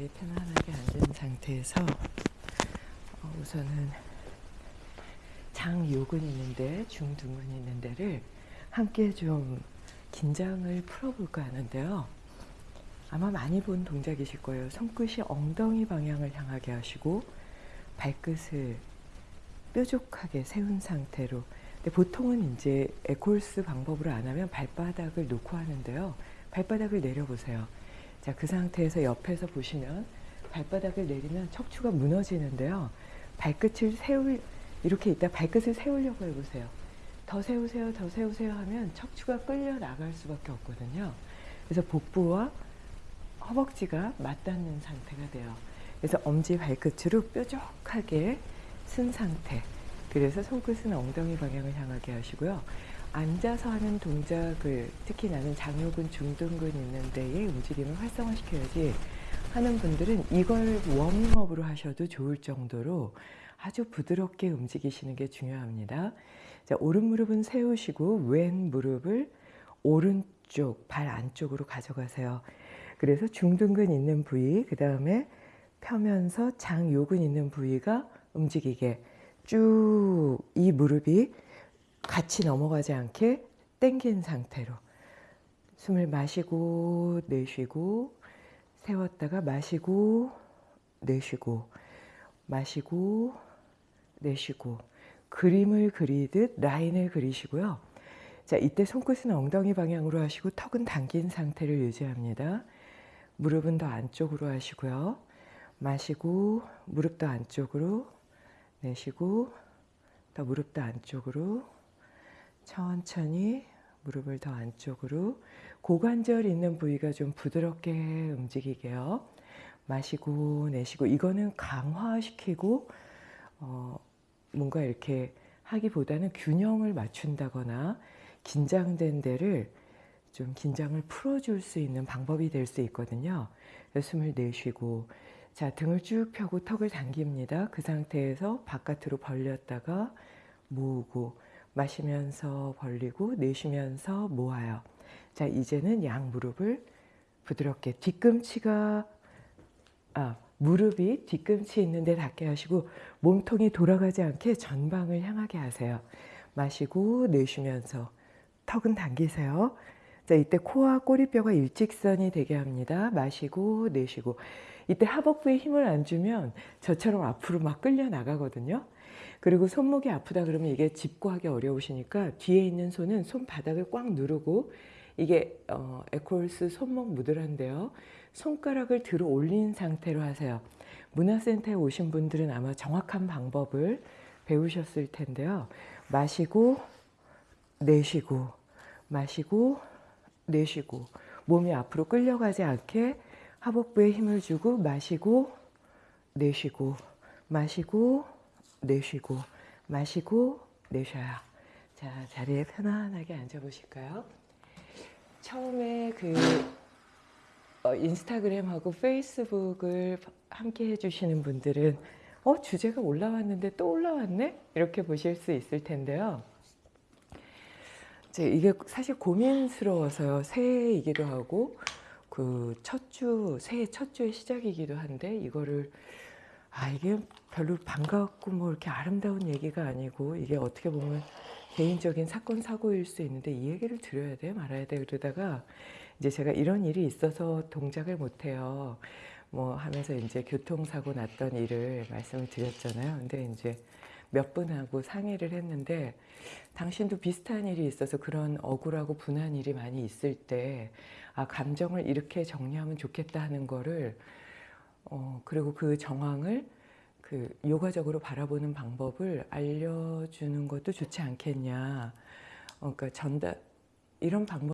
자리에 편안하게 앉은 상태에서 어, 우선은 장요근 있는데 중둔근 있는 데를 함께 좀 긴장을 풀어볼까 하는데요. 아마 많이 본 동작이실 거예요. 손끝이 엉덩이 방향을 향하게 하시고 발끝을 뾰족하게 세운 상태로 근데 보통은 이제 에콜스 방법으로 안 하면 발바닥을 놓고 하는데요. 발바닥을 내려보세요. 자, 그 상태에서 옆에서 보시면 발바닥을 내리면 척추가 무너지는데요. 발끝을 세울, 이렇게 있다 발끝을 세우려고 해보세요. 더 세우세요, 더 세우세요 하면 척추가 끌려 나갈 수밖에 없거든요. 그래서 복부와 허벅지가 맞닿는 상태가 돼요. 그래서 엄지 발끝으로 뾰족하게 쓴 상태. 그래서 손끝은 엉덩이 방향을 향하게 하시고요. 앉아서 하는 동작을 특히 나는 장요근, 중둔근 있는 데에 움직임을 활성화시켜야지 하는 분들은 이걸 워밍업으로 하셔도 좋을 정도로 아주 부드럽게 움직이시는 게 중요합니다. 자, 오른 무릎은 세우시고 왼 무릎을 오른쪽 발 안쪽으로 가져가세요. 그래서 중둔근 있는 부위, 그 다음에 펴면서 장요근 있는 부위가 움직이게 쭉 이 무릎이 같이 넘어가지 않게 당긴 상태로 숨을 마시고 내쉬고 세웠다가 마시고 내쉬고 마시고 내쉬고 그림을 그리듯 라인을 그리시고요. 자, 이때 손끝은 엉덩이 방향으로 하시고 턱은 당긴 상태를 유지합니다. 무릎은 더 안쪽으로 하시고요. 마시고 무릎도 안쪽으로 내쉬고 더 무릎도 안쪽으로 천천히 무릎을 더 안쪽으로 고관절 있는 부위가 좀 부드럽게 움직이게요. 마시고 내쉬고 이거는 강화시키고 어, 뭔가 이렇게 하기보다는 균형을 맞춘다거나 긴장된 데를 좀 긴장을 풀어줄 수 있는 방법이 될 수 있거든요. 숨을 내쉬고 자 등을 쭉 펴고 턱을 당깁니다. 그 상태에서 바깥으로 벌렸다가 모으고 마시면서 벌리고 내쉬면서 모아요. 자 이제는 양 무릎을 부드럽게 뒤꿈치가 아 무릎이 뒤꿈치 있는데 닿게 하시고 몸통이 돌아가지 않게 전방을 향하게 하세요. 마시고 내쉬면서 턱은 당기세요. 자 이때 코와 꼬리뼈가 일직선이 되게 합니다. 마시고 내쉬고 이때 하복부에 힘을 안 주면 저처럼 앞으로 막 끌려 나가거든요. 그리고 손목이 아프다 그러면 이게 짚고 하기 어려우시니까 뒤에 있는 손은 손바닥을 꽉 누르고 이게 어, 에콜스 손목 무드란데요. 손가락을 들어 올린 상태로 하세요. 문화센터에 오신 분들은 아마 정확한 방법을 배우셨을 텐데요. 마시고 내쉬고 마시고 내쉬고 몸이 앞으로 끌려가지 않게 하복부에 힘을 주고 마시고 내쉬고 마시고 내쉬고 마시고 내쉬어요. 자 자리에 편안하게 앉아 보실까요? 처음에 그 어, 인스타그램하고 페이스북을 함께 해주시는 분들은 어 주제가 올라왔는데 또 올라왔네 이렇게 보실 수 있을 텐데요. 이게 사실 고민스러워서요. 새해이기도 하고 그 첫 주, 새해 첫 주의 시작이기도 한데 이거를 아 이게 별로 반갑고 뭐 이렇게 아름다운 얘기가 아니고 이게 어떻게 보면 개인적인 사건 사고일 수 있는데 이 얘기를 드려야 돼 말아야 돼 그러다가 이제 제가 이런 일이 있어서 동작을 못 해요. 뭐 하면서 이제 교통사고 났던 일을 말씀을 드렸잖아요. 근데 이제 몇 분하고 상의를 했는데 당신도 비슷한 일이 있어서 그런 억울하고 분한 일이 많이 있을 때 아, 감정을 이렇게 정리하면 좋겠다 하는 거를 어, 그리고 그 정황을 그 요가적으로 바라보는 방법을 알려주는 것도 좋지 않겠냐. 어, 그러니까 전달 이런 방법